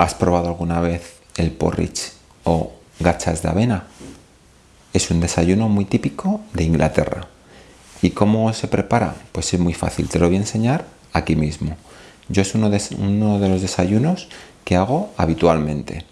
¿Has probado alguna vez el porridge o gachas de avena? Es un desayuno muy típico de Inglaterra. ¿Y cómo se prepara? Pues es muy fácil, te lo voy a enseñar aquí mismo. Yo es uno de, los desayunos que hago habitualmente.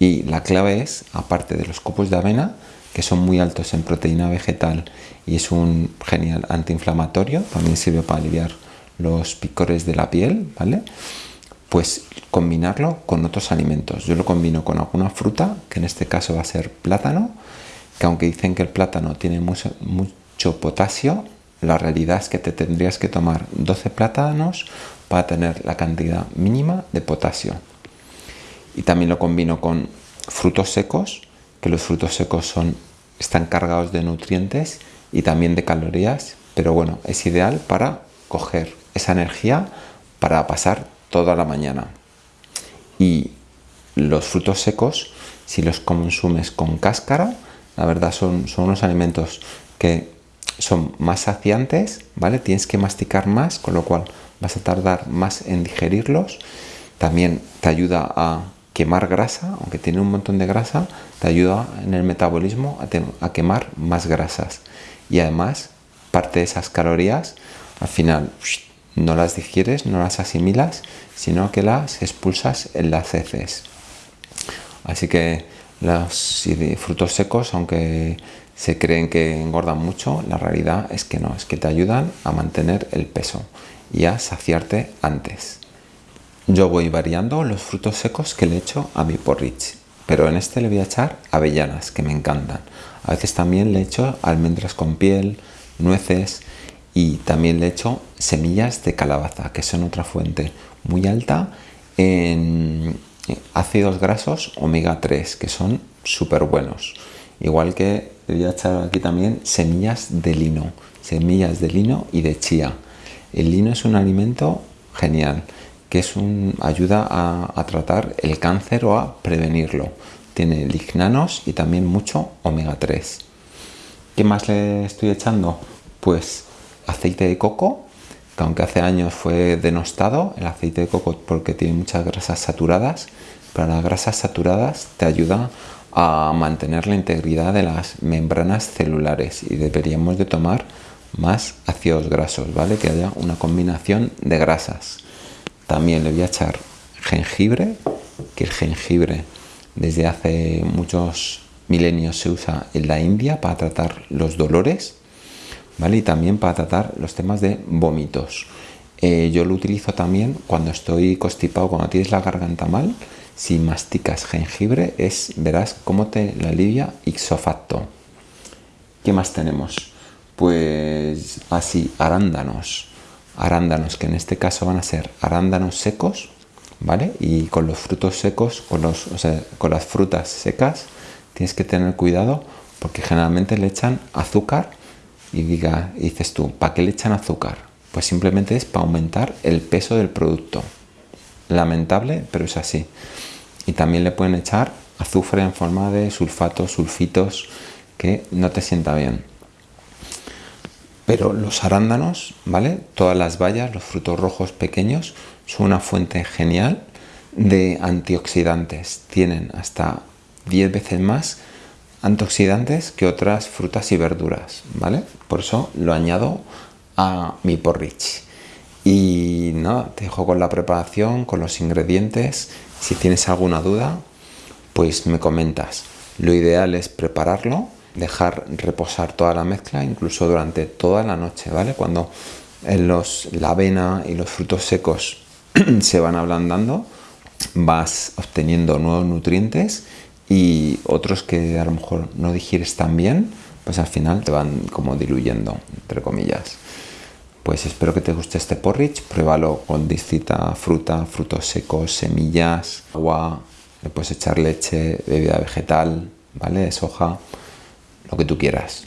Y la clave es, aparte de los copos de avena, que son muy altos en proteína vegetal y es un genial antiinflamatorio, también sirve para aliviar los picores de la piel, ¿vale? Pues combinarlo con otros alimentos. Yo lo combino con alguna fruta, que en este caso va a ser plátano, que aunque dicen que el plátano tiene mucho, potasio, la realidad es que te tendrías que tomar 12 plátanos para tener la cantidad mínima de potasio. Y también lo combino con frutos secos, que los frutos secos están cargados de nutrientes y también de calorías, pero bueno, es ideal para coger esa energía para pasar toda la mañana. Y los frutos secos, si los consumes con cáscara, la verdad son, son unos alimentos que son más saciantes, ¿vale? Tienes que masticar más, con lo cual vas a tardar más en digerirlos. También te ayuda a quemar grasa, aunque tiene un montón de grasa, te ayuda en el metabolismo a, a quemar más grasas. Y además, parte de esas calorías, al final no las digieres, no las asimilas, sino que las expulsas en las heces. Así que los frutos secos, aunque se creen que engordan mucho, la realidad es que no, es que te ayudan a mantener el peso y a saciarte antes. Yo voy variando los frutos secos que le echo a mi porridge, pero en este le voy a echar avellanas, que me encantan. A veces también le echo almendras con piel, nueces y también le echo semillas de calabaza, que son otra fuente muy alta en ácidos grasos omega 3, que son súper buenos. Igual que voy a echar aquí también semillas de lino, semillas de lino y de chía. El lino es un alimento genial, que es un, ayuda a, a tratar el cáncer o a prevenirlo. Tiene lignanos y también mucho omega 3. ¿Qué más le estoy echando? Pues aceite de coco, que aunque hace años fue denostado, el aceite de coco porque tiene muchas grasas saturadas, pero las grasas saturadas te ayudan a mantener la integridad de las membranas celulares y deberíamos de tomar más ácidos grasos, ¿vale? Que haya una combinación de grasas. También le voy a echar jengibre, que el jengibre desde hace muchos milenios se usa en la India para tratar los dolores ¿vale? Y también para tratar los temas de vómitos. Eh, yo lo utilizo también cuando estoy constipado, cuando tienes la garganta mal, si masticas jengibre, es, verás cómo te la alivia ixofacto. ¿Qué más tenemos? Pues así, arándanos. Arándanos, que en este caso van a ser arándanos secos, ¿vale? Y con los frutos secos, con, los, con las frutas secas, tienes que tener cuidado porque generalmente le echan azúcar y diga, dices tú, ¿para qué le echan azúcar? Pues simplemente es para aumentar el peso del producto. Lamentable, pero es así. Y también le pueden echar azufre en forma de sulfatos, sulfitos, que no te sienta bien. Pero los arándanos, ¿vale? Todas las bayas, los frutos rojos pequeños, son una fuente genial de antioxidantes. Tienen hasta 10 veces más antioxidantes que otras frutas y verduras, ¿vale? Por eso lo añado a mi porridge. Y nada, te dejo con la preparación, con los ingredientes. Si tienes alguna duda, pues me comentas. Lo ideal es prepararlo, dejar reposar toda la mezcla, incluso durante toda la noche, ¿vale? Cuando los, la avena y los frutos secos se van ablandando, vas obteniendo nuevos nutrientes y otros que a lo mejor no digieres tan bien, pues al final te van como diluyendo, entre comillas. Pues espero que te guste este porridge, pruébalo con distinta fruta, frutos secos, semillas, agua, le puedes echar leche, bebida vegetal, ¿vale? Soja, lo que tú quieras.